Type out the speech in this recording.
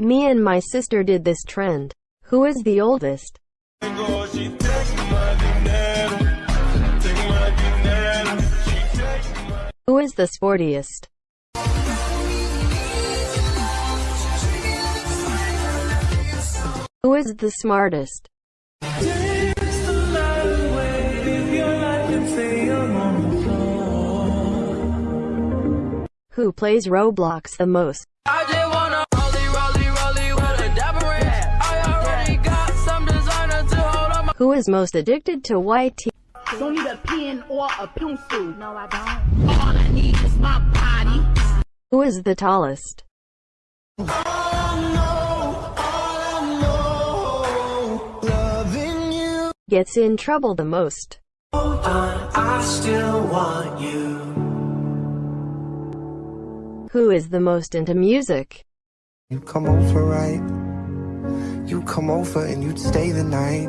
Me and my sister did this trend. Who is the oldest? Who is the sportiest? Who is the smartest? Who plays Roblox the most? Who is most addicted to white tea? Don't need a pen or a pencil. No, I don't. All I need is my body. Who is the tallest? Gets in trouble the most. I still want you. Who is the most into music? You come over, right? You come over and you'd stay the night.